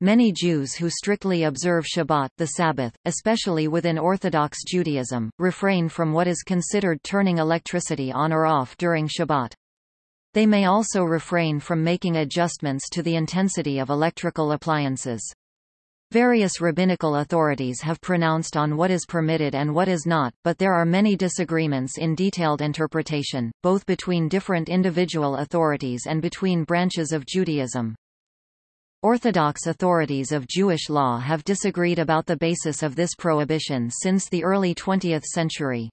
Many Jews who strictly observe Shabbat the Sabbath, especially within Orthodox Judaism, refrain from what is considered turning electricity on or off during Shabbat. They may also refrain from making adjustments to the intensity of electrical appliances. Various rabbinical authorities have pronounced on what is permitted and what is not, but there are many disagreements in detailed interpretation, both between different individual authorities and between branches of Judaism. Orthodox authorities of Jewish law have disagreed about the basis of this prohibition since the early 20th century.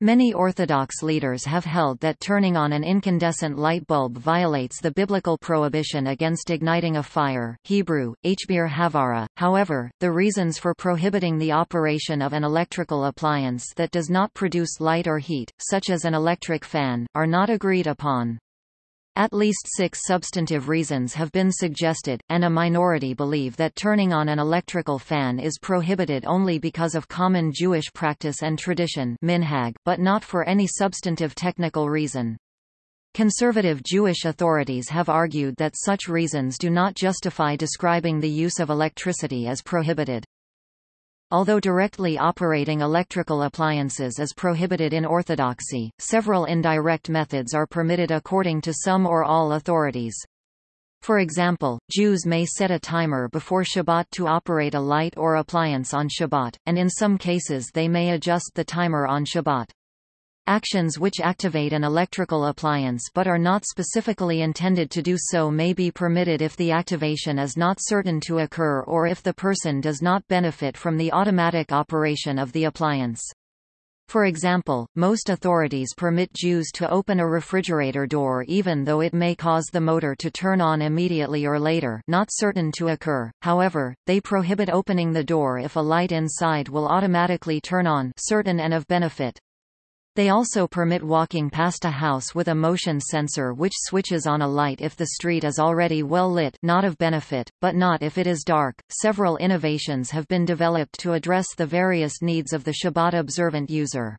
Many Orthodox leaders have held that turning on an incandescent light bulb violates the biblical prohibition against igniting a fire Hebrew, Hbir Havara. However, the reasons for prohibiting the operation of an electrical appliance that does not produce light or heat, such as an electric fan, are not agreed upon. At least six substantive reasons have been suggested, and a minority believe that turning on an electrical fan is prohibited only because of common Jewish practice and tradition minhag, but not for any substantive technical reason. Conservative Jewish authorities have argued that such reasons do not justify describing the use of electricity as prohibited. Although directly operating electrical appliances is prohibited in Orthodoxy, several indirect methods are permitted according to some or all authorities. For example, Jews may set a timer before Shabbat to operate a light or appliance on Shabbat, and in some cases they may adjust the timer on Shabbat. Actions which activate an electrical appliance but are not specifically intended to do so may be permitted if the activation is not certain to occur or if the person does not benefit from the automatic operation of the appliance. For example, most authorities permit Jews to open a refrigerator door even though it may cause the motor to turn on immediately or later not certain to occur, however, they prohibit opening the door if a light inside will automatically turn on certain and of benefit. They also permit walking past a house with a motion sensor which switches on a light if the street is already well lit not of benefit, but not if it is dark. Several innovations have been developed to address the various needs of the Shabbat observant user.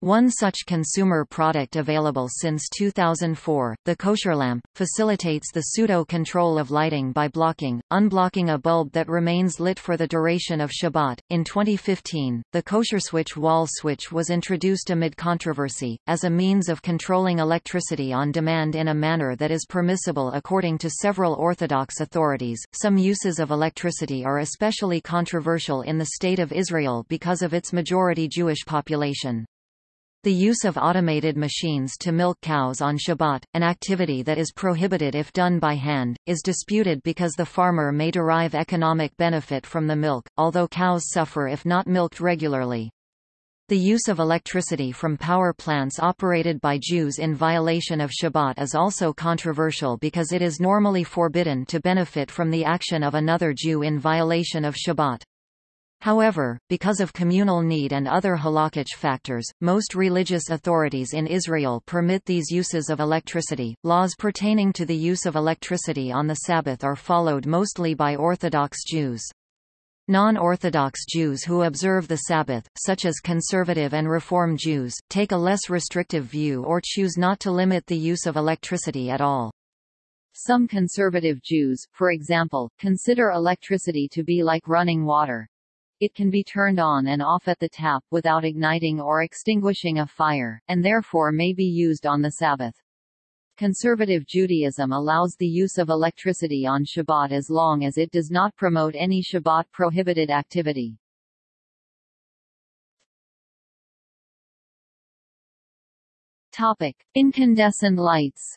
One such consumer product available since 2004, the kosher lamp, facilitates the pseudo-control of lighting by blocking, unblocking a bulb that remains lit for the duration of Shabbat. In 2015, the kosher switch wall switch was introduced amid controversy, as a means of controlling electricity on demand in a manner that is permissible according to several Orthodox authorities. Some uses of electricity are especially controversial in the State of Israel because of its majority Jewish population. The use of automated machines to milk cows on Shabbat, an activity that is prohibited if done by hand, is disputed because the farmer may derive economic benefit from the milk, although cows suffer if not milked regularly. The use of electricity from power plants operated by Jews in violation of Shabbat is also controversial because it is normally forbidden to benefit from the action of another Jew in violation of Shabbat. However, because of communal need and other halakhic factors, most religious authorities in Israel permit these uses of electricity. Laws pertaining to the use of electricity on the Sabbath are followed mostly by Orthodox Jews. Non-Orthodox Jews who observe the Sabbath, such as conservative and Reform Jews, take a less restrictive view or choose not to limit the use of electricity at all. Some conservative Jews, for example, consider electricity to be like running water. It can be turned on and off at the tap without igniting or extinguishing a fire, and therefore may be used on the Sabbath. Conservative Judaism allows the use of electricity on Shabbat as long as it does not promote any Shabbat prohibited activity. Topic: Incandescent lights.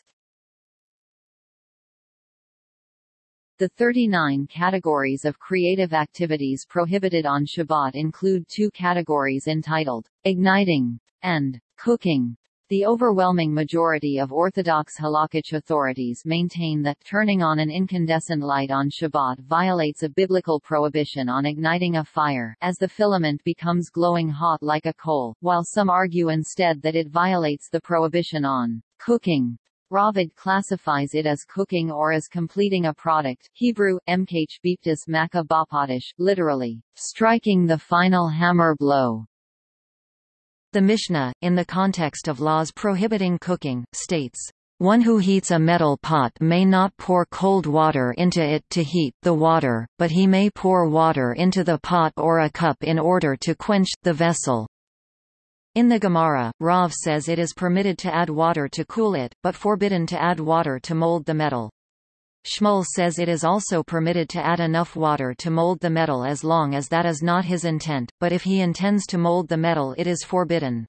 The 39 categories of creative activities prohibited on Shabbat include two categories entitled, igniting and cooking. The overwhelming majority of Orthodox halakhic authorities maintain that turning on an incandescent light on Shabbat violates a biblical prohibition on igniting a fire, as the filament becomes glowing hot like a coal, while some argue instead that it violates the prohibition on cooking. Ravid classifies it as cooking or as completing a product Hebrew, mkh biptis maka bapadish, literally, striking the final hammer blow. The Mishnah, in the context of laws prohibiting cooking, states, One who heats a metal pot may not pour cold water into it to heat the water, but he may pour water into the pot or a cup in order to quench the vessel. In the Gemara, Rav says it is permitted to add water to cool it, but forbidden to add water to mold the metal. Shmuel says it is also permitted to add enough water to mold the metal as long as that is not his intent, but if he intends to mold the metal it is forbidden.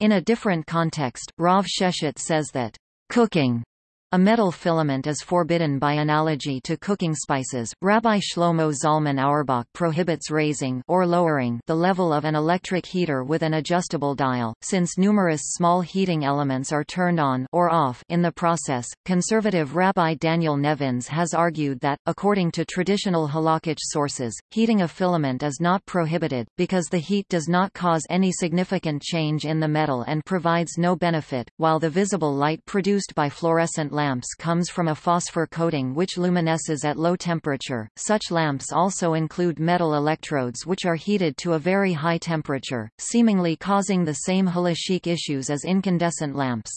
In a different context, Rav Sheshet says that Cooking a metal filament is forbidden by analogy to cooking spices. Rabbi Shlomo Zalman Auerbach prohibits raising or lowering the level of an electric heater with an adjustable dial, since numerous small heating elements are turned on or off in the process. Conservative Rabbi Daniel Nevins has argued that, according to traditional halakhic sources, heating a filament is not prohibited, because the heat does not cause any significant change in the metal and provides no benefit, while the visible light produced by fluorescent lamps comes from a phosphor coating which luminesces at low temperature. Such lamps also include metal electrodes which are heated to a very high temperature, seemingly causing the same halachic issues as incandescent lamps.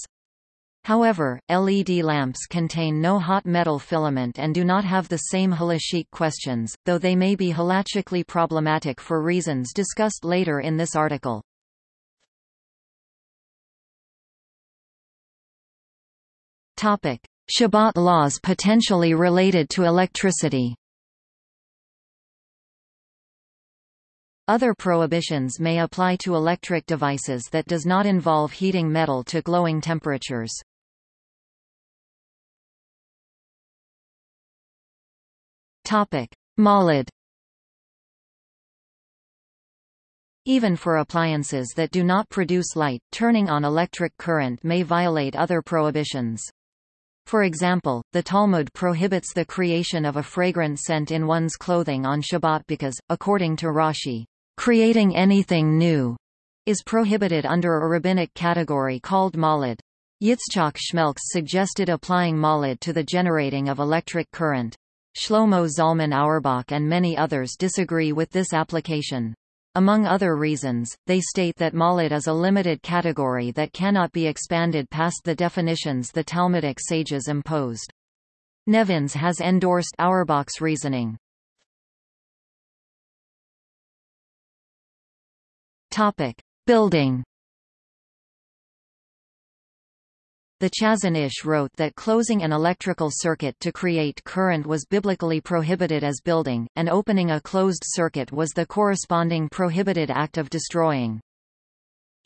However, LED lamps contain no hot metal filament and do not have the same halachic questions, though they may be halachically problematic for reasons discussed later in this article. Topic: Shabbat laws potentially related to electricity. Other prohibitions may apply to electric devices that does not involve heating metal to glowing temperatures. Topic: Molid Even for appliances that do not produce light, turning on electric current may violate other prohibitions. For example, the Talmud prohibits the creation of a fragrant scent in one's clothing on Shabbat because, according to Rashi, creating anything new is prohibited under a rabbinic category called molid. Yitzchak Schmelkes suggested applying molid to the generating of electric current. Shlomo Zalman Auerbach and many others disagree with this application. Among other reasons, they state that molid is a limited category that cannot be expanded past the definitions the Talmudic sages imposed. Nevins has endorsed Auerbach's reasoning. Topic: Building The Chazon Ish wrote that closing an electrical circuit to create current was biblically prohibited as building, and opening a closed circuit was the corresponding prohibited act of destroying.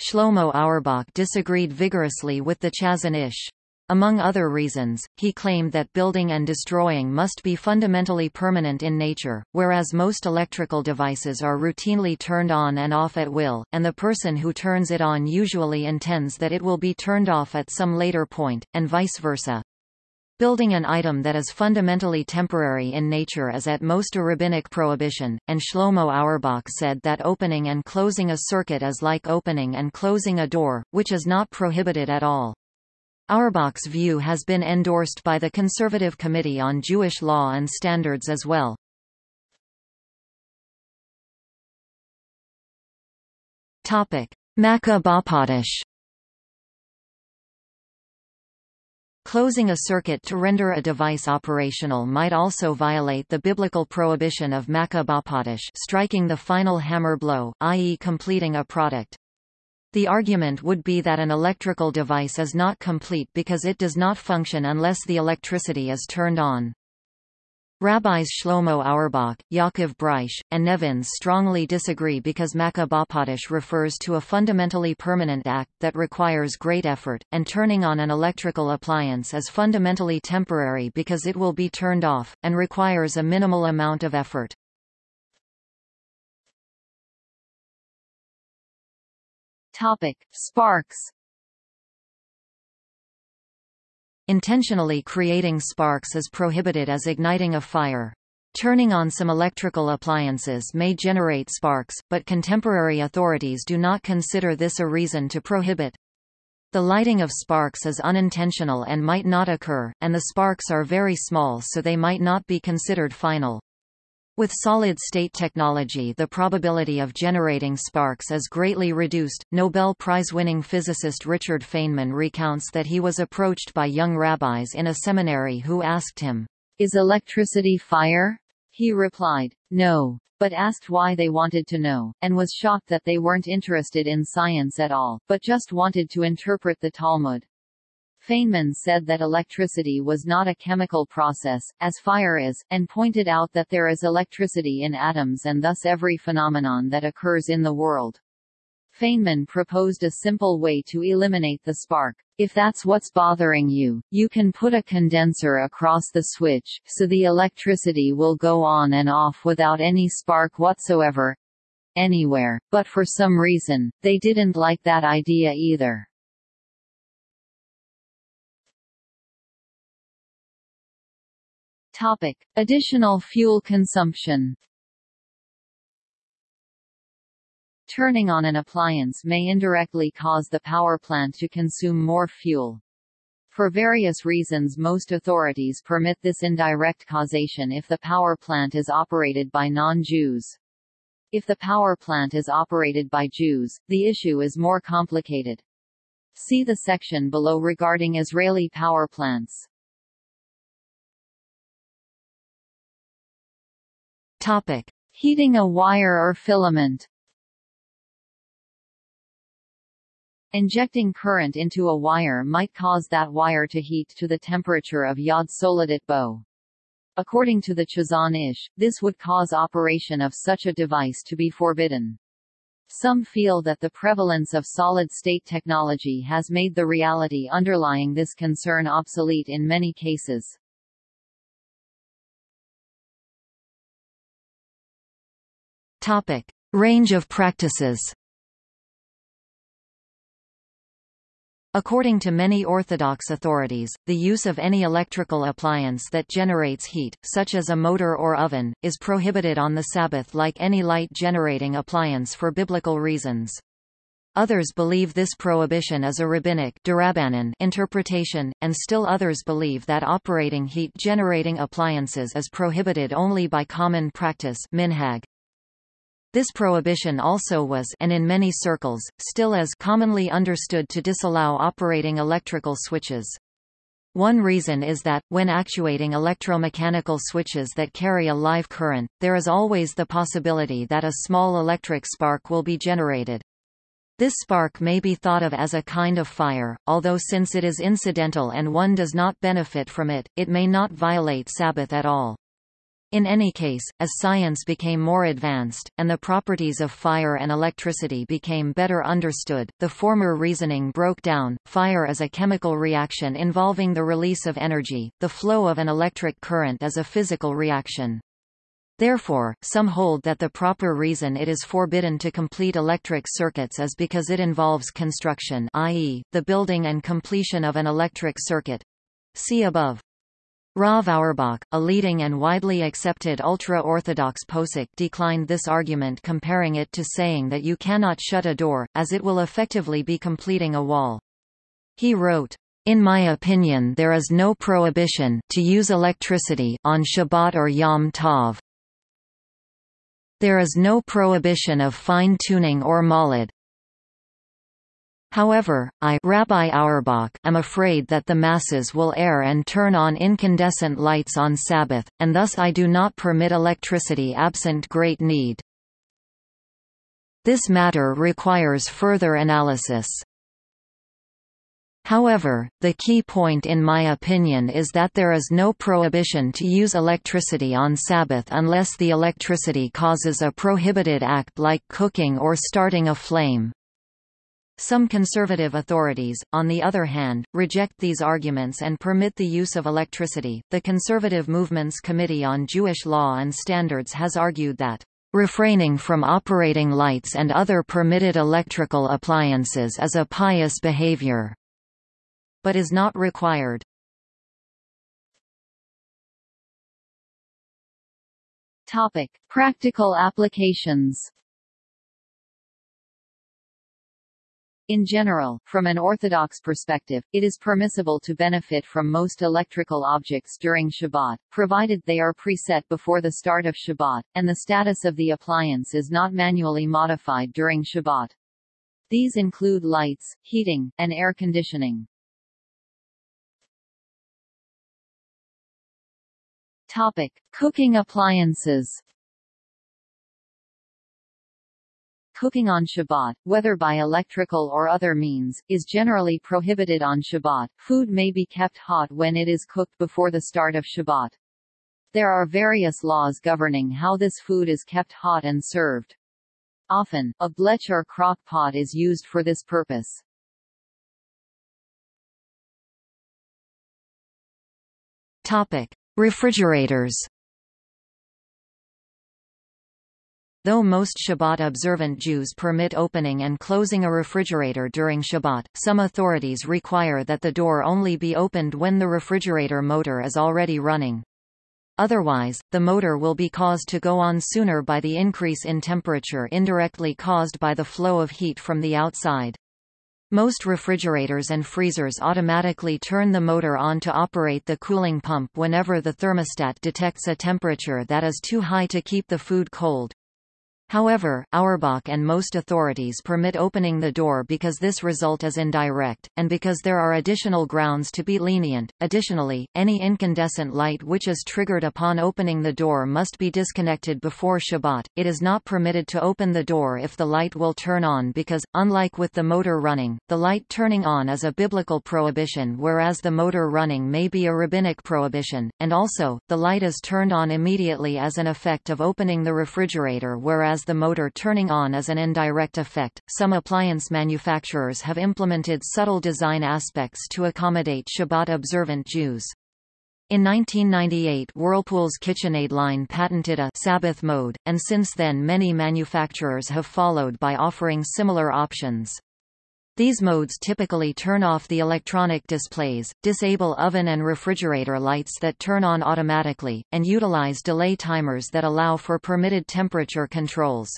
Shlomo Auerbach disagreed vigorously with the Chazon Ish. Among other reasons, he claimed that building and destroying must be fundamentally permanent in nature, whereas most electrical devices are routinely turned on and off at will, and the person who turns it on usually intends that it will be turned off at some later point, and vice versa. Building an item that is fundamentally temporary in nature is at most a rabbinic prohibition, and Shlomo Auerbach said that opening and closing a circuit is like opening and closing a door, which is not prohibited at all. Auerbach's view has been endorsed by the Conservative Committee on Jewish Law and Standards as well. Topic: Makkah Bapadish. Closing a circuit to render a device operational might also violate the biblical prohibition of Makkah Bapadish striking the final hammer blow, i.e. completing a product. The argument would be that an electrical device is not complete because it does not function unless the electricity is turned on. Rabbis Shlomo Auerbach, Yaakov Breish, and Nevins strongly disagree because Makkah refers to a fundamentally permanent act that requires great effort, and turning on an electrical appliance is fundamentally temporary because it will be turned off, and requires a minimal amount of effort. Topic: Sparks. Intentionally creating sparks is prohibited as igniting a fire. Turning on some electrical appliances may generate sparks, but contemporary authorities do not consider this a reason to prohibit. The lighting of sparks is unintentional and might not occur, and the sparks are very small so they might not be considered final. With solid-state technology the probability of generating sparks is greatly reduced. Nobel Prize-winning physicist Richard Feynman recounts that he was approached by young rabbis in a seminary who asked him, "Is electricity fire?" He replied, "No," but asked why they wanted to know, and was shocked that they weren't interested in science at all, but just wanted to interpret the Talmud. Feynman said that electricity was not a chemical process, as fire is, and pointed out that there is electricity in atoms and thus every phenomenon that occurs in the world. Feynman proposed a simple way to eliminate the spark. If that's what's bothering you, you can put a condenser across the switch, so the electricity will go on and off without any spark whatsoever anywhere, but for some reason, they didn't like that idea either. Topic: Additional fuel consumption. Turning on an appliance may indirectly cause the power plant to consume more fuel. For various reasons most authorities permit this indirect causation if the power plant is operated by non-Jews. If the power plant is operated by Jews, the issue is more complicated. See the section below regarding Israeli power plants. Topic: Heating a wire or filament. Injecting current into a wire might cause that wire to heat to the temperature of Yad Soledet Bo. According to the Chazon Ish, this would cause operation of such a device to be forbidden. Some feel that the prevalence of solid-state technology has made the reality underlying this concern obsolete in many cases. Topic: Range of practices. According to many Orthodox authorities, the use of any electrical appliance that generates heat, such as a motor or oven, is prohibited on the Sabbath like any light-generating appliance for biblical reasons. Others believe this prohibition is a rabbinic interpretation, and still others believe that operating heat-generating appliances is prohibited only by common practice minhag. This prohibition also was and in many circles, still is commonly understood to disallow operating electrical switches. One reason is that, when actuating electromechanical switches that carry a live current, there is always the possibility that a small electric spark will be generated. This spark may be thought of as a kind of fire, although since it is incidental and one does not benefit from it, it may not violate Sabbath at all. In any case, as science became more advanced, and the properties of fire and electricity became better understood, the former reasoning broke down. Fire is a chemical reaction involving the release of energy, the flow of an electric current is a physical reaction. Therefore, some hold that the proper reason it is forbidden to complete electric circuits is because it involves construction i.e., the building and completion of an electric circuit. See above. Rav Auerbach, a leading and widely accepted ultra-Orthodox posek declined this argument comparing it to saying that you cannot shut a door, as it will effectively be completing a wall. He wrote, in my opinion there is no prohibition to use electricity on Shabbat or Yom Tov. There is no prohibition of fine-tuning or molid, However, I Rabbi Auerbach am afraid that the masses will err and turn on incandescent lights on Sabbath, and thus I do not permit electricity absent great need. This matter requires further analysis. However, the key point in my opinion is that there is no prohibition to use electricity on Sabbath unless the electricity causes a prohibited act like cooking or starting a flame. Some conservative authorities, on the other hand, reject these arguments and permit the use of electricity. The Conservative Movement's Committee on Jewish Law and Standards has argued that refraining from operating lights and other permitted electrical appliances is a pious behavior, but is not required. Topic: Practical applications. In general, from an orthodox perspective, it is permissible to benefit from most electrical objects during Shabbat, provided they are preset before the start of Shabbat, and the status of the appliance is not manually modified during Shabbat. These include lights, heating, and air conditioning. Topic: Cooking appliances. Cooking on Shabbat, whether by electrical or other means, is generally prohibited on Shabbat. Food may be kept hot when it is cooked before the start of Shabbat. There are various laws governing how this food is kept hot and served. Often, a blech or crock pot is used for this purpose. Topic: Refrigerators. Though most Shabbat-observant Jews permit opening and closing a refrigerator during Shabbat, some authorities require that the door only be opened when the refrigerator motor is already running. Otherwise, the motor will be caused to go on sooner by the increase in temperature indirectly caused by the flow of heat from the outside. Most refrigerators and freezers automatically turn the motor on to operate the cooling pump whenever the thermostat detects a temperature that is too high to keep the food cold. However, Auerbach and most authorities permit opening the door because this result is indirect, and because there are additional grounds to be lenient. Additionally, any incandescent light which is triggered upon opening the door must be disconnected before Shabbat. It is not permitted to open the door if the light will turn on because, unlike with the motor running, the light turning on is a biblical prohibition whereas the motor running may be a rabbinic prohibition, and also, the light is turned on immediately as an effect of opening the refrigerator whereas whereas the motor turning on is an indirect effect. Some appliance manufacturers have implemented subtle design aspects to accommodate Shabbat observant Jews. In 1998 Whirlpool's KitchenAid line patented a Sabbath mode, and since then many manufacturers have followed by offering similar options. These modes typically turn off the electronic displays, disable oven and refrigerator lights that turn on automatically, and utilize delay timers that allow for permitted temperature controls.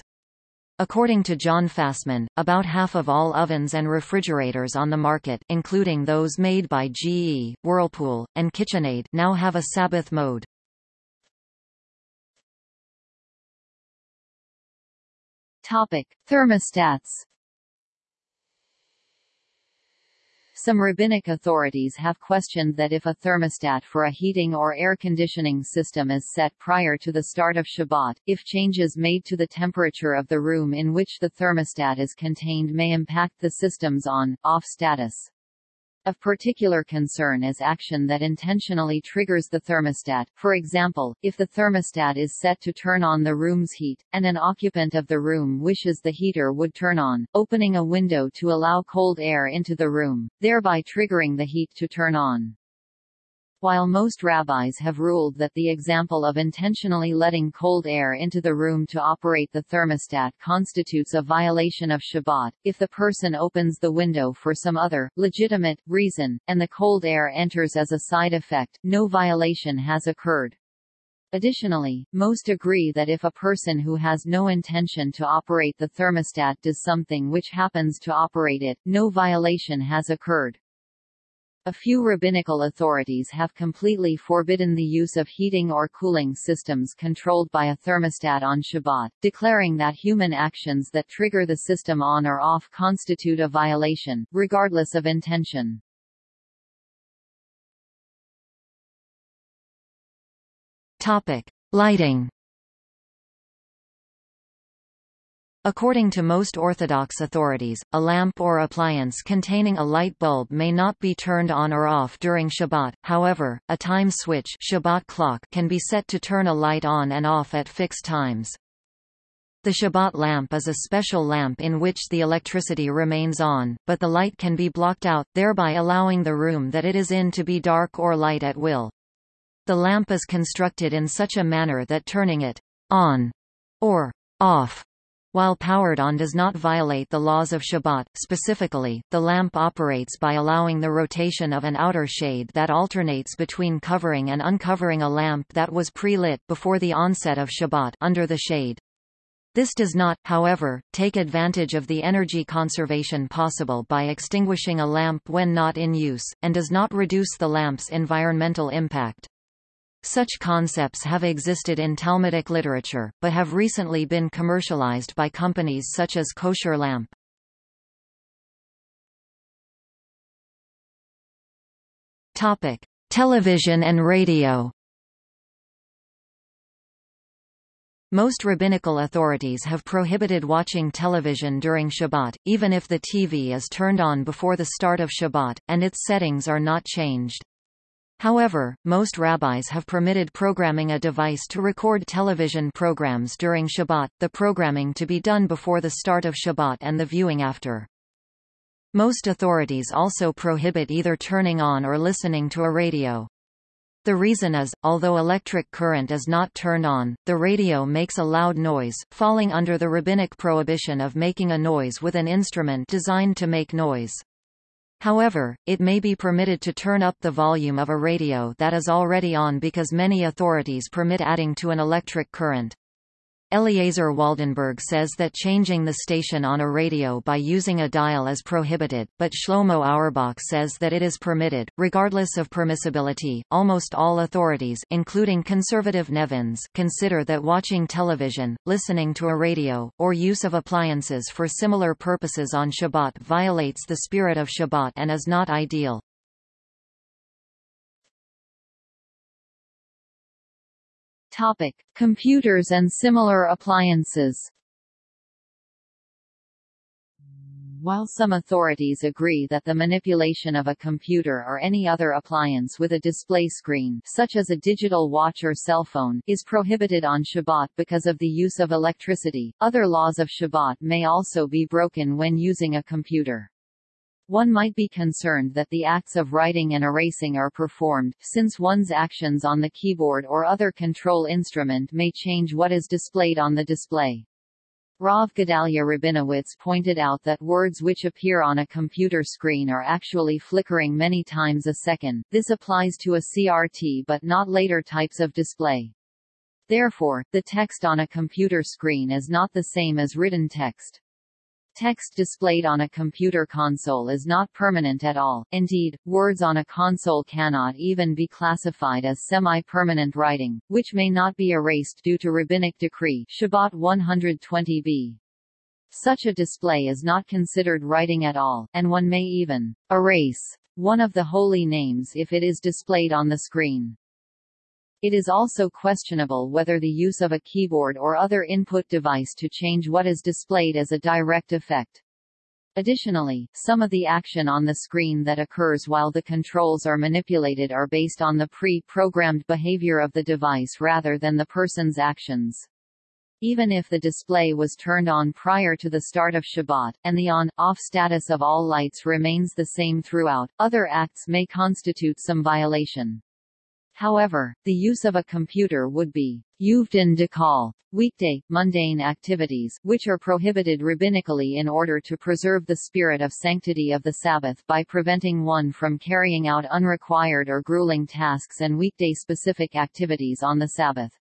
According to John Fasman, about half of all ovens and refrigerators on the market including those made by GE, Whirlpool, and KitchenAid now have a Sabbath mode. Topic: Thermostats Some rabbinic authorities have questioned that if a thermostat for a heating or air conditioning system is set prior to the start of Shabbat, if changes made to the temperature of the room in which the thermostat is contained may impact the system's on-off status. Of particular concern is action that intentionally triggers the thermostat, for example, if the thermostat is set to turn on the room's heat, and an occupant of the room wishes the heater would turn on, opening a window to allow cold air into the room, thereby triggering the heat to turn on. While most rabbis have ruled that the example of intentionally letting cold air into the room to operate the thermostat constitutes a violation of Shabbat, if the person opens the window for some other, legitimate, reason, and the cold air enters as a side effect, no violation has occurred. Additionally, most agree that if a person who has no intention to operate the thermostat does something which happens to operate it, no violation has occurred. A few rabbinical authorities have completely forbidden the use of heating or cooling systems controlled by a thermostat on Shabbat, declaring that human actions that trigger the system on or off constitute a violation, regardless of intention. Topic: Lighting According to most Orthodox authorities, a lamp or appliance containing a light bulb may not be turned on or off during Shabbat, however, a time switch Shabbat clock can be set to turn a light on and off at fixed times. The Shabbat lamp is a special lamp in which the electricity remains on, but the light can be blocked out, thereby allowing the room that it is in to be dark or light at will. The lamp is constructed in such a manner that turning it on or off while powered on does not violate the laws of Shabbat. Specifically, the lamp operates by allowing the rotation of an outer shade that alternates between covering and uncovering a lamp that was pre-lit before the onset of Shabbat under the shade. This does not, however, take advantage of the energy conservation possible by extinguishing a lamp when not in use, and does not reduce the lamp's environmental impact. Such concepts have existed in Talmudic literature, but have recently been commercialized by companies such as Kosher Lamp. Topic: Television and radio. Most rabbinical authorities have prohibited watching television during Shabbat, even if the TV is turned on before the start of Shabbat, and its settings are not changed. However, most rabbis have permitted programming a device to record television programs during Shabbat, the programming to be done before the start of Shabbat and the viewing after. Most authorities also prohibit either turning on or listening to a radio. The reason is, although electric current is not turned on, the radio makes a loud noise, falling under the rabbinic prohibition of making a noise with an instrument designed to make noise. However, it may be permitted to turn up the volume of a radio that is already on because many authorities permit adding to an electric current. Eliezer Waldenberg says that changing the station on a radio by using a dial is prohibited, but Shlomo Auerbach says that it is permitted, regardless of permissibility. Almost all authorities, including conservative Nevins, consider that watching television, listening to a radio, or use of appliances for similar purposes on Shabbat violates the spirit of Shabbat and is not ideal. Topic: Computers and similar appliances. While some authorities agree that the manipulation of a computer or any other appliance with a display screen such as a digital watch or cell phone is prohibited on Shabbat because of the use of electricity, other laws of Shabbat may also be broken when using a computer. One might be concerned that the acts of writing and erasing are performed, since one's actions on the keyboard or other control instrument may change what is displayed on the display. Rav Gedalia Rabinowitz pointed out that words which appear on a computer screen are actually flickering many times a second. This applies to a CRT but not later types of display. Therefore, the text on a computer screen is not the same as written text. Text displayed on a computer console is not permanent at all, indeed, words on a console cannot even be classified as semi-permanent writing, which may not be erased due to rabbinic decree Shabbat 120b. Such a display is not considered writing at all, and one may even erase one of the holy names if it is displayed on the screen. It is also questionable whether the use of a keyboard or other input device to change what is displayed is a direct effect. Additionally, some of the action on the screen that occurs while the controls are manipulated are based on the pre-programmed behavior of the device rather than the person's actions. Even if the display was turned on prior to the start of Shabbat, and the on-off status of all lights remains the same throughout, other acts may constitute some violation. However, the use of a computer would be Yuvdin Dekal, weekday, mundane activities, which are prohibited rabbinically in order to preserve the spirit of sanctity of the Sabbath by preventing one from carrying out unrequired or grueling tasks and weekday-specific activities on the Sabbath.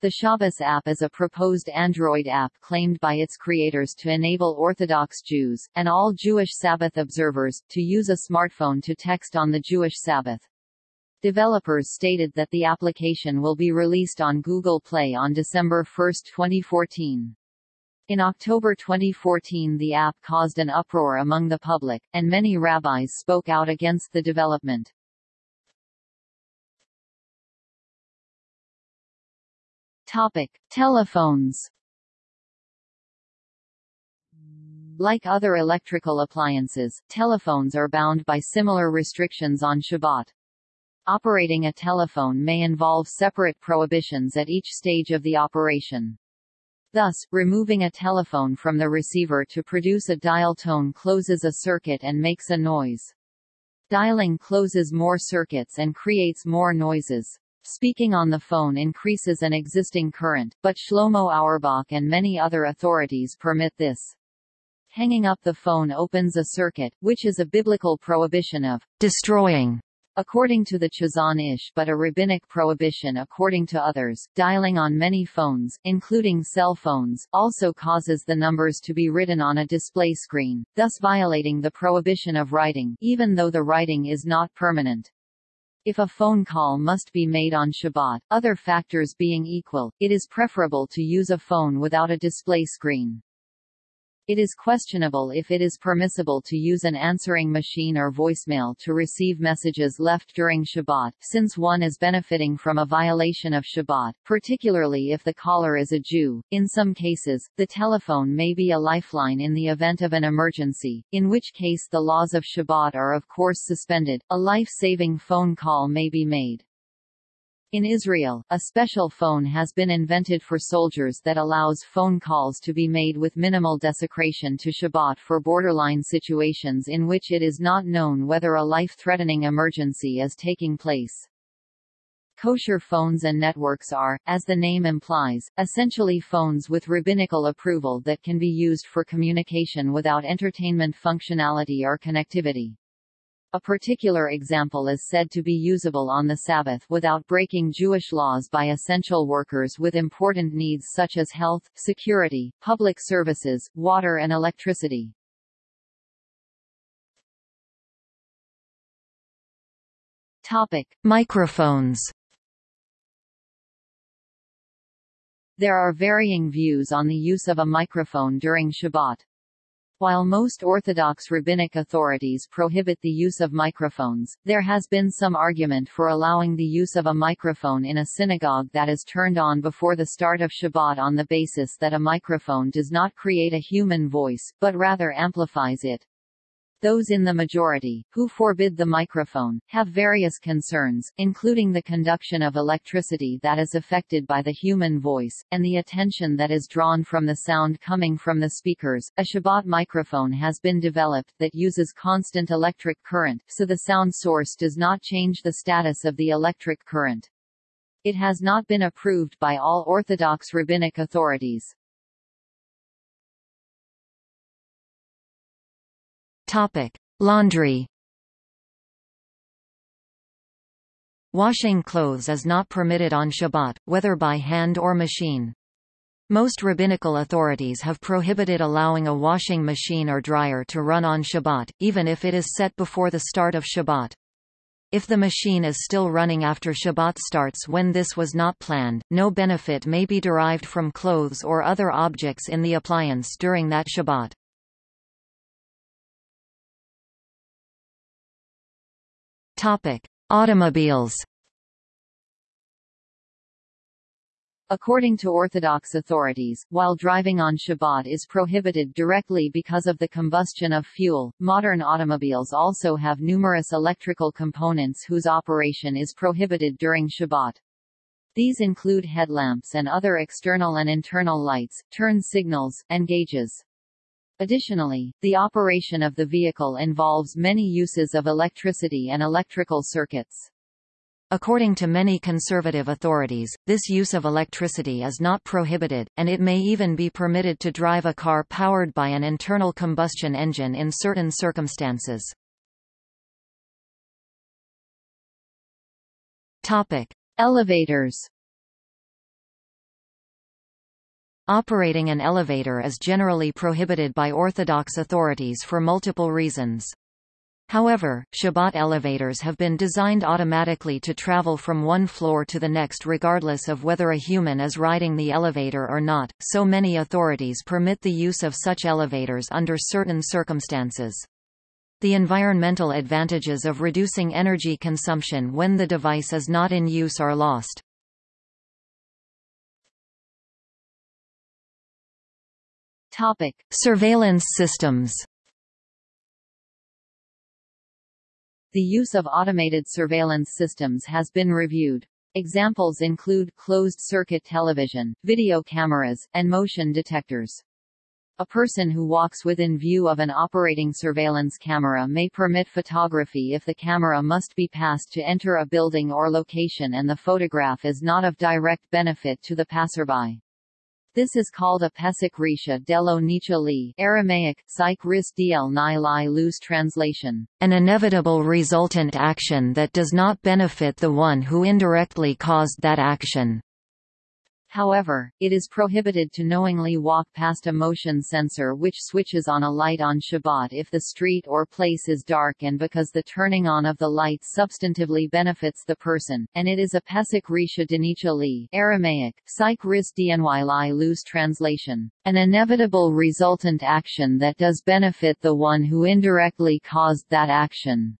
The Shabbos app is a proposed Android app claimed by its creators to enable Orthodox Jews, and all Jewish Sabbath observers, to use a smartphone to text on the Jewish Sabbath. Developers stated that the application will be released on Google Play on December 1, 2014. In October 2014 the app caused an uproar among the public, and many rabbis spoke out against the development. Topic. Telephones Like other electrical appliances, telephones are bound by similar restrictions on Shabbat. Operating a telephone may involve separate prohibitions at each stage of the operation. Thus, removing a telephone from the receiver to produce a dial tone closes a circuit and makes a noise. Dialing closes more circuits and creates more noises. Speaking on the phone increases an existing current, but Shlomo Auerbach and many other authorities permit this. Hanging up the phone opens a circuit, which is a biblical prohibition of destroying according to the Chazon Ish but a rabbinic prohibition according to others. Dialing on many phones, including cell phones, also causes the numbers to be written on a display screen, thus violating the prohibition of writing, even though the writing is not permanent. If a phone call must be made on Shabbat, other factors being equal, it is preferable to use a phone without a display screen. It is questionable if it is permissible to use an answering machine or voicemail to receive messages left during Shabbat, since one is benefiting from a violation of Shabbat, particularly if the caller is a Jew. In some cases, the telephone may be a lifeline in the event of an emergency, in which case the laws of Shabbat are of course suspended. A life-saving phone call may be made. In Israel, a special phone has been invented for soldiers that allows phone calls to be made with minimal desecration to Shabbat for borderline situations in which it is not known whether a life-threatening emergency is taking place. Kosher phones and networks are, as the name implies, essentially phones with rabbinical approval that can be used for communication without entertainment functionality or connectivity. A particular example is said to be usable on the Sabbath without breaking Jewish laws by essential workers with important needs such as health, security, public services, water and electricity. Topic: Microphones. There are varying views on the use of a microphone during Shabbat. While most Orthodox rabbinic authorities prohibit the use of microphones, there has been some argument for allowing the use of a microphone in a synagogue that is turned on before the start of Shabbat on the basis that a microphone does not create a human voice, but rather amplifies it. Those in the majority, who forbid the microphone, have various concerns, including the conduction of electricity that is affected by the human voice, and the attention that is drawn from the sound coming from the speakers. A Shabbat microphone has been developed that uses constant electric current, so the sound source does not change the status of the electric current. It has not been approved by all Orthodox rabbinic authorities. Topic: Laundry. Washing clothes is not permitted on Shabbat, whether by hand or machine. Most rabbinical authorities have prohibited allowing a washing machine or dryer to run on Shabbat, even if it is set before the start of Shabbat. If the machine is still running after Shabbat starts when this was not planned, no benefit may be derived from clothes or other objects in the appliance during that Shabbat. Topic: Automobiles. According to Orthodox authorities, while driving on Shabbat is prohibited directly because of the combustion of fuel, modern automobiles also have numerous electrical components whose operation is prohibited during Shabbat. These include headlamps and other external and internal lights, turn signals, and gauges. Additionally, the operation of the vehicle involves many uses of electricity and electrical circuits. According to many conservative authorities, this use of electricity is not prohibited, and it may even be permitted to drive a car powered by an internal combustion engine in certain circumstances. Topic: Elevators. Operating an elevator is generally prohibited by Orthodox authorities for multiple reasons. However, Shabbat elevators have been designed automatically to travel from one floor to the next regardless of whether a human is riding the elevator or not, so many authorities permit the use of such elevators under certain circumstances. The environmental advantages of reducing energy consumption when the device is not in use are lost. Topic: Surveillance systems. The use of automated surveillance systems has been reviewed. Examples include closed-circuit television, video cameras, and motion detectors. A person who walks within view of an operating surveillance camera may permit photography if the camera must be passed to enter a building or location and the photograph is not of direct benefit to the passerby. This is called a pesach risha delo nicha li Aramaic, psych ris dl loose translation. An inevitable resultant action that does not benefit the one who indirectly caused that action. However, it is prohibited to knowingly walk past a motion sensor which switches on a light on Shabbat if the street or place is dark and because the turning on of the light substantively benefits the person, and it is a pesach risha denicha li Aramaic, psych ris dny li loose translation, an inevitable resultant action that does benefit the one who indirectly caused that action.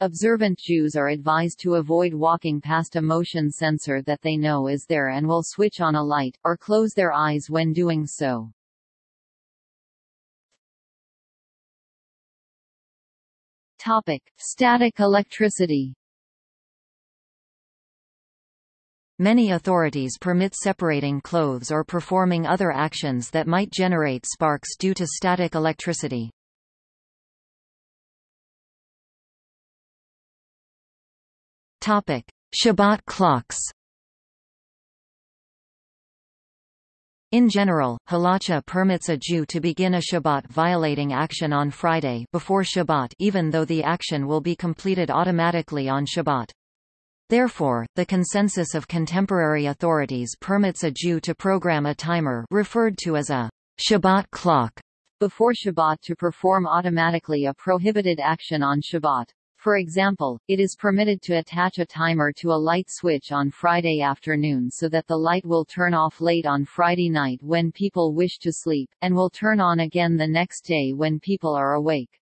Observant Jews are advised to avoid walking past a motion sensor that they know is there and will switch on a light, or close their eyes when doing so. Topic. Static electricity Many authorities permit separating clothes or performing other actions that might generate sparks due to static electricity. Topic: Shabbat clocks. In general, halacha permits a Jew to begin a Shabbat violating action on Friday before Shabbat even though the action will be completed automatically on Shabbat. Therefore, the consensus of contemporary authorities permits a Jew to program a timer referred to as a Shabbat clock before Shabbat to perform automatically a prohibited action on Shabbat. For example, it is permitted to attach a timer to a light switch on Friday afternoon so that the light will turn off late on Friday night when people wish to sleep, and will turn on again the next day when people are awake.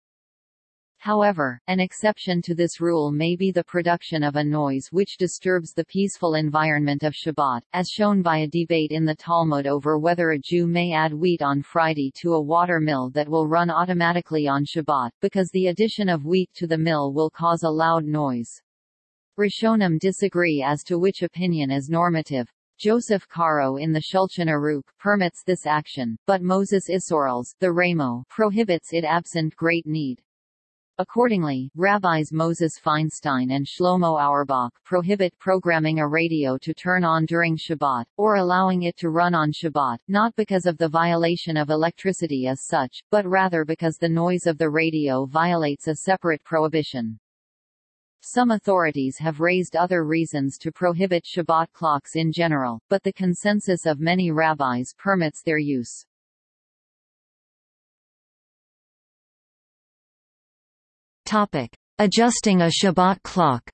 However, an exception to this rule may be the production of a noise which disturbs the peaceful environment of Shabbat, as shown by a debate in the Talmud over whether a Jew may add wheat on Friday to a water mill that will run automatically on Shabbat, because the addition of wheat to the mill will cause a loud noise. Rishonim disagree as to which opinion is normative. Joseph Caro in the Shulchan Aruch permits this action, but Moses Isserles the Ramo prohibits it absent great need. Accordingly, rabbis Moses Feinstein and Shlomo Auerbach prohibit programming a radio to turn on during Shabbat, or allowing it to run on Shabbat, not because of the violation of electricity as such, but rather because the noise of the radio violates a separate prohibition. Some authorities have raised other reasons to prohibit Shabbat clocks in general, but the consensus of many rabbis permits their use. Topic: Adjusting a Shabbat clock.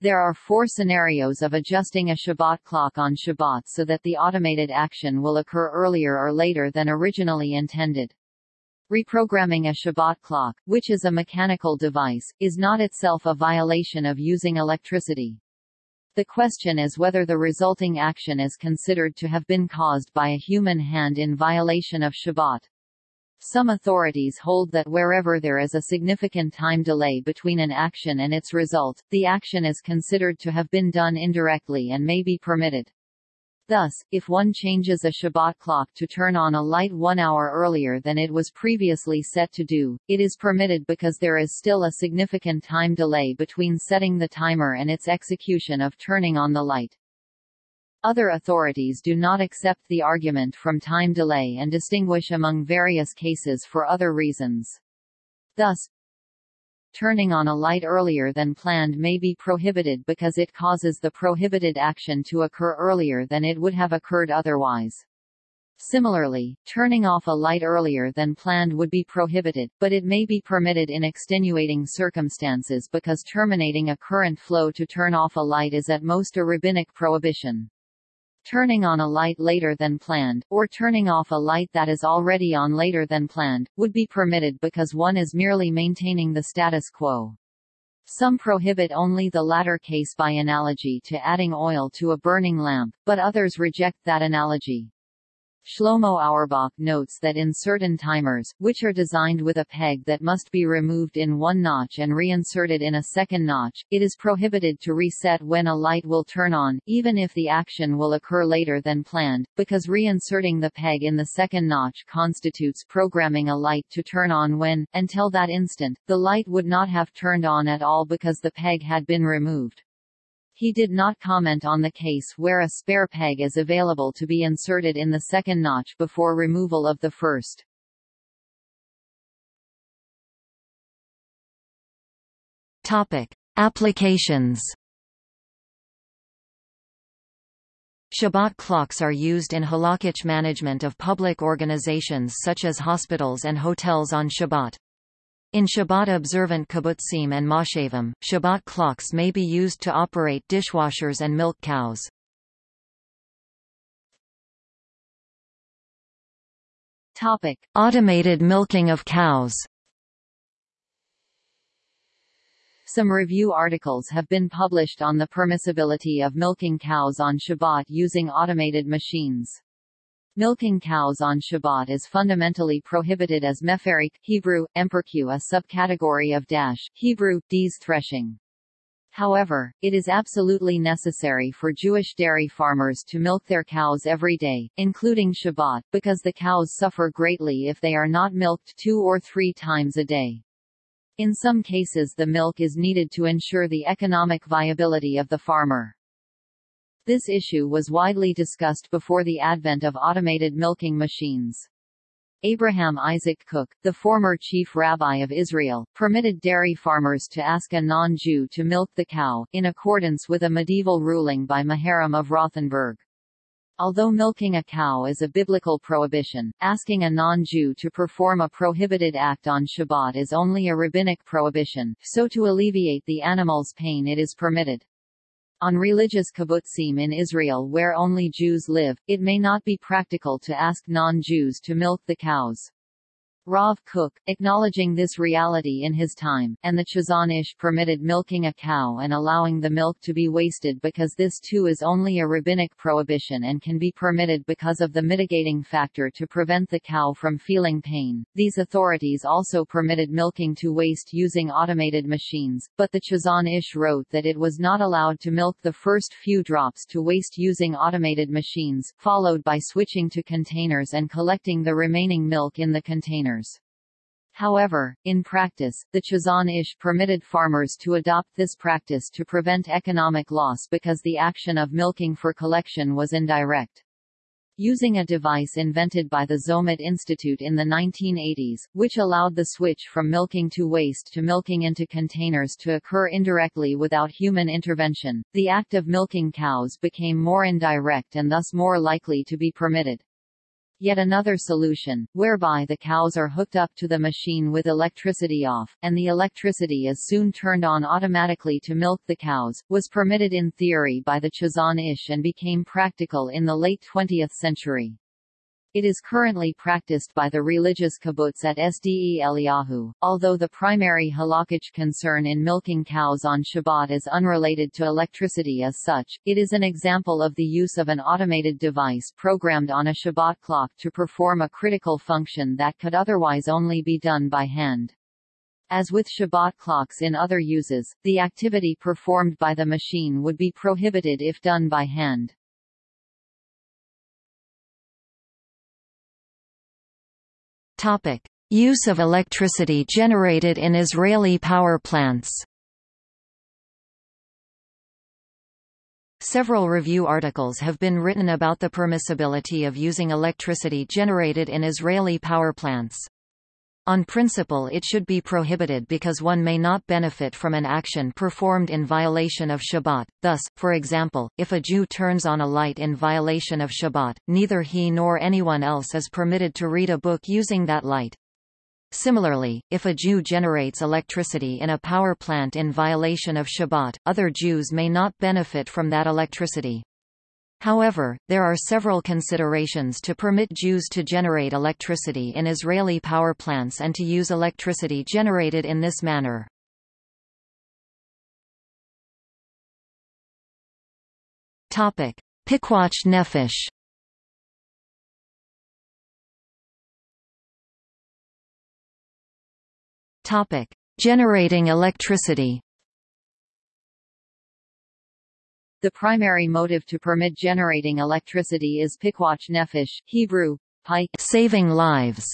There are four scenarios of adjusting a Shabbat clock on Shabbat so that the automated action will occur earlier or later than originally intended. Reprogramming a Shabbat clock, which is a mechanical device, is not itself a violation of using electricity. The question is whether the resulting action is considered to have been caused by a human hand in violation of Shabbat. Some authorities hold that wherever there is a significant time delay between an action and its result, the action is considered to have been done indirectly and may be permitted. Thus, if one changes a Shabbat clock to turn on a light one hour earlier than it was previously set to do, it is permitted because there is still a significant time delay between setting the timer and its execution of turning on the light. Other authorities do not accept the argument from time delay and distinguish among various cases for other reasons. Thus, turning on a light earlier than planned may be prohibited because it causes the prohibited action to occur earlier than it would have occurred otherwise. Similarly, turning off a light earlier than planned would be prohibited, but it may be permitted in extenuating circumstances because terminating a current flow to turn off a light is at most a rabbinic prohibition turning on a light later than planned, or turning off a light that is already on later than planned, would be permitted because one is merely maintaining the status quo. Some prohibit only the latter case by analogy to adding oil to a burning lamp, but others reject that analogy. Shlomo Auerbach notes that in certain timers, which are designed with a peg that must be removed in one notch and reinserted in a second notch, it is prohibited to reset when a light will turn on, even if the action will occur later than planned, because reinserting the peg in the second notch constitutes programming a light to turn on when, until that instant, the light would not have turned on at all because the peg had been removed. He did not comment on the case where a spare peg is available to be inserted in the second notch before removal of the first. Topic: Applications. Shabbat clocks are used in halakhic management of public organizations such as hospitals and hotels on Shabbat. In Shabbat-observant kibbutzim and moshavim, Shabbat clocks may be used to operate dishwashers and milk cows. Topic: Automated milking of cows. Some review articles have been published on the permissibility of milking cows on Shabbat using automated machines. Milking cows on Shabbat is fundamentally prohibited as meferik Hebrew, emperku a subcategory of dash Hebrew, dees threshing. However, it is absolutely necessary for Jewish dairy farmers to milk their cows every day, including Shabbat, because the cows suffer greatly if they are not milked two or three times a day. In some cases the milk is needed to ensure the economic viability of the farmer. This issue was widely discussed before the advent of automated milking machines. Abraham Isaac Kook, the former chief rabbi of Israel, permitted dairy farmers to ask a non-Jew to milk the cow, in accordance with a medieval ruling by Maharam of Rothenburg. Although milking a cow is a biblical prohibition, asking a non-Jew to perform a prohibited act on Shabbat is only a rabbinic prohibition, so to alleviate the animal's pain it is permitted. On religious kibbutzim in Israel where only Jews live, it may not be practical to ask non-Jews to milk the cows. Rav Kook, acknowledging this reality in his time, and the Chazon Ish permitted milking a cow and allowing the milk to be wasted because this too is only a rabbinic prohibition and can be permitted because of the mitigating factor to prevent the cow from feeling pain. These authorities also permitted milking to waste using automated machines, but the Chazon Ish wrote that it was not allowed to milk the first few drops to waste using automated machines, followed by switching to containers and collecting the remaining milk in the However, in practice, the Chazon Ish permitted farmers to adopt this practice to prevent economic loss because the action of milking for collection was indirect. Using a device invented by the Zomet Institute in the 1980s, which allowed the switch from milking to waste to milking into containers to occur indirectly without human intervention, the act of milking cows became more indirect and thus more likely to be permitted. Yet another solution, whereby the cows are hooked up to the machine with electricity off, and the electricity is soon turned on automatically to milk the cows, was permitted in theory by the Chazon Ish and became practical in the late 20th century. It is currently practiced by the religious kibbutz at Sde Eliyahu, although the primary halakhic concern in milking cows on Shabbat is unrelated to electricity as such, it is an example of the use of an automated device programmed on a Shabbat clock to perform a critical function that could otherwise only be done by hand. As with Shabbat clocks in other uses, the activity performed by the machine would be prohibited if done by hand. Topic: Use of electricity generated in Israeli power plants. Several review articles have been written about the permissibility of using electricity generated in Israeli power plants. On principle it should be prohibited because one may not benefit from an action performed in violation of Shabbat, thus, for example, if a Jew turns on a light in violation of Shabbat, neither he nor anyone else is permitted to read a book using that light. Similarly, if a Jew generates electricity in a power plant in violation of Shabbat, other Jews may not benefit from that electricity. However, there are several considerations to permit Jews to generate electricity in Israeli power plants and to use electricity generated in this manner. Topic: Pikuach Nefesh. Topic: Generating electricity. The primary motive to permit generating electricity is pikuach nefesh, Hebrew, pike, saving lives.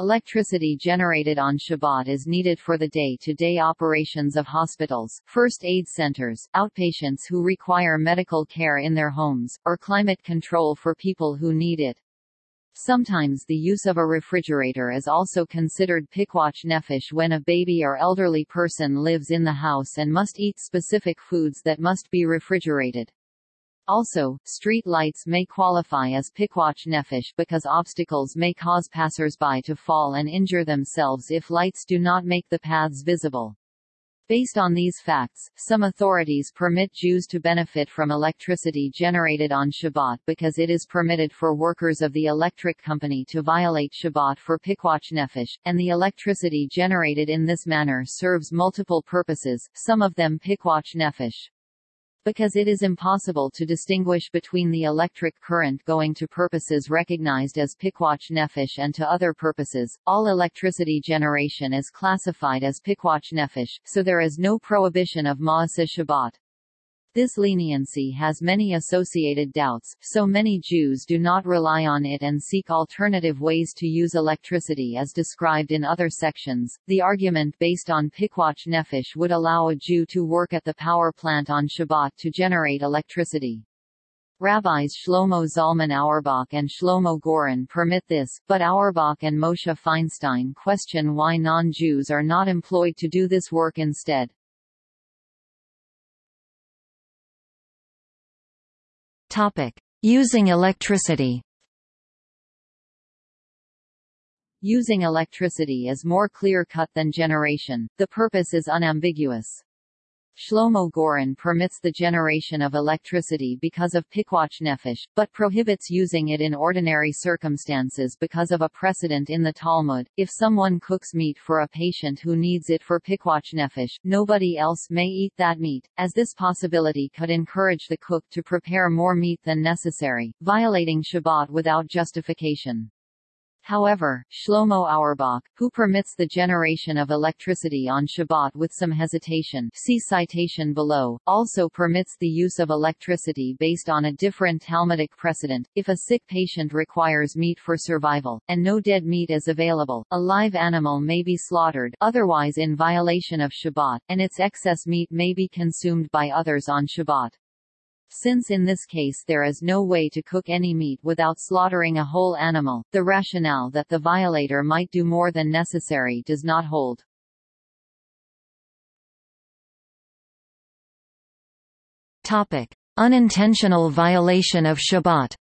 Electricity generated on Shabbat is needed for the day-to-day -day operations of hospitals, first aid centers, outpatients who require medical care in their homes, or climate control for people who need it. Sometimes the use of a refrigerator is also considered pikuach nefesh when a baby or elderly person lives in the house and must eat specific foods that must be refrigerated. Also, street lights may qualify as pikuach nefesh because obstacles may cause passersby to fall and injure themselves if lights do not make the paths visible. Based on these facts, some authorities permit Jews to benefit from electricity generated on Shabbat because it is permitted for workers of the electric company to violate Shabbat for pikuach nefesh, and the electricity generated in this manner serves multiple purposes, some of them pikuach nefesh because it is impossible to distinguish between the electric current going to purposes recognized as pikuach nefesh and to other purposes. All electricity generation is classified as pikuach nefesh, so there is no prohibition of ma'aseh Shabbat. This leniency has many associated doubts, so many Jews do not rely on it and seek alternative ways to use electricity as described in other sections. The argument based on Pikuach Nefesh would allow a Jew to work at the power plant on Shabbat to generate electricity. Rabbis Shlomo Zalman Auerbach and Shlomo Goren permit this, but Auerbach and Moshe Feinstein question why non-Jews are not employed to do this work instead. Topic: Using electricity. Using electricity is more clear-cut than generation. The purpose is unambiguous. Shlomo Goren permits the generation of electricity because of pikuach nefesh, but prohibits using it in ordinary circumstances because of a precedent in the Talmud. If someone cooks meat for a patient who needs it for pikuach nefesh, nobody else may eat that meat, as this possibility could encourage the cook to prepare more meat than necessary, violating Shabbat without justification. However, Shlomo Auerbach, who permits the generation of electricity on Shabbat with some hesitation see citation below, also permits the use of electricity based on a different Talmudic precedent. If a sick patient requires meat for survival, and no dead meat is available, a live animal may be slaughtered otherwise in violation of Shabbat, and its excess meat may be consumed by others on Shabbat. Since in this case there is no way to cook any meat without slaughtering a whole animal, the rationale that the violator might do more than necessary does not hold. Topic: Unintentional violation of Shabbat.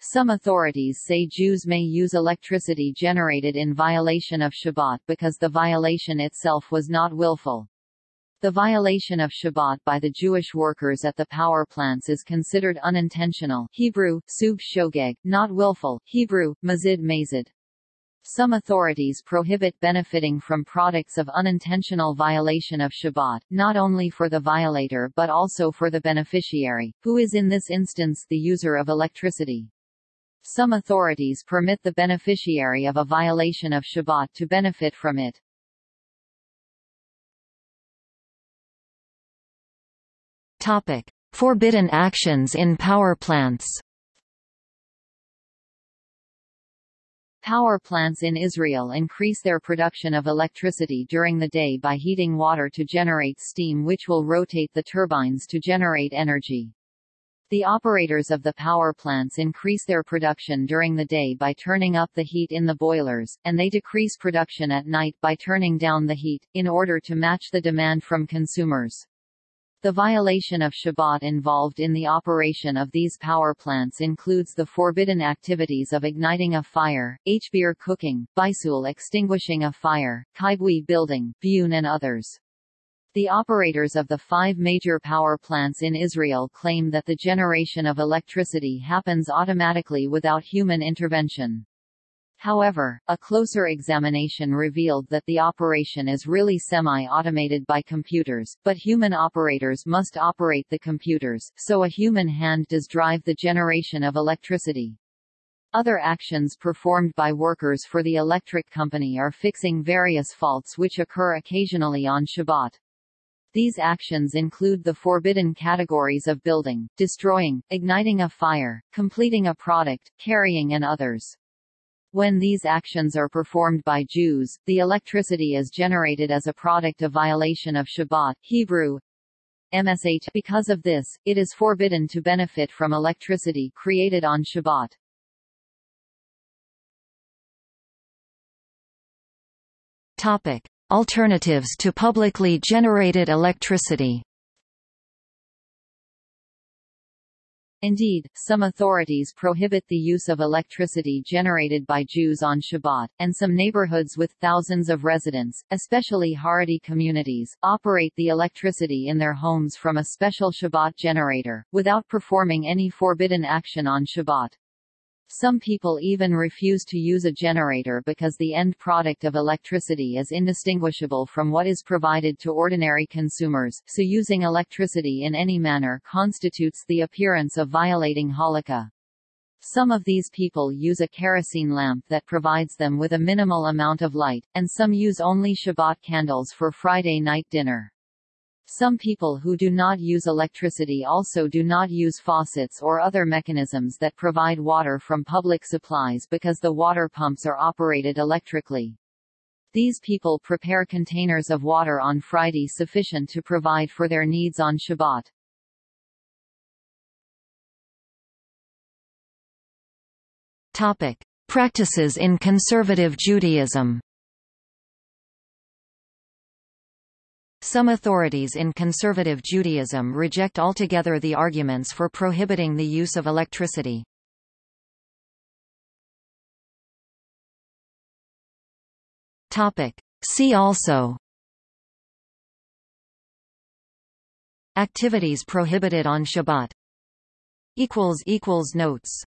Some authorities say Jews may use electricity generated in violation of Shabbat because the violation itself was not willful. The violation of Shabbat by the Jewish workers at the power plants is considered unintentional Hebrew, sub shogeg, not willful Hebrew, mazid mazid. Some authorities prohibit benefiting from products of unintentional violation of Shabbat, not only for the violator but also for the beneficiary, who is in this instance the user of electricity. Some authorities permit the beneficiary of a violation of Shabbat to benefit from it. Topic: Forbidden actions in power plants. Power plants in Israel increase their production of electricity during the day by heating water to generate steam which will rotate the turbines to generate energy. The operators of the power plants increase their production during the day by turning up the heat in the boilers, and they decrease production at night by turning down the heat, in order to match the demand from consumers. The violation of Shabbat involved in the operation of these power plants includes the forbidden activities of igniting a fire, hbir cooking, bisul extinguishing a fire, kibui building, bune and others. The operators of the five major power plants in Israel claim that the generation of electricity happens automatically without human intervention. However, a closer examination revealed that the operation is really semi-automated by computers, but human operators must operate the computers, so a human hand does drive the generation of electricity. Other actions performed by workers for the electric company are fixing various faults which occur occasionally on Shabbat. These actions include the forbidden categories of building, destroying, igniting a fire, completing a product, carrying and others. When these actions are performed by Jews, the electricity is generated as a product of violation of Shabbat Hebrew, MSH. Because of this, it is forbidden to benefit from electricity created on Shabbat. Topic. Alternatives to publicly generated electricity Indeed, some authorities prohibit the use of electricity generated by Jews on Shabbat, and some neighborhoods with thousands of residents, especially Haredi communities, operate the electricity in their homes from a special Shabbat generator, without performing any forbidden action on Shabbat. Some people even refuse to use a generator because the end product of electricity is indistinguishable from what is provided to ordinary consumers, so using electricity in any manner constitutes the appearance of violating halakha. Some of these people use a kerosene lamp that provides them with a minimal amount of light, and some use only Shabbat candles for Friday night dinner. Some people who do not use electricity also do not use faucets or other mechanisms that provide water from public supplies because the water pumps are operated electrically. These people prepare containers of water on Friday sufficient to provide for their needs on Shabbat. Topic. Practices in conservative Judaism Some authorities in conservative Judaism reject altogether the arguments for prohibiting the use of electricity. See also Activities prohibited on Shabbat. Notes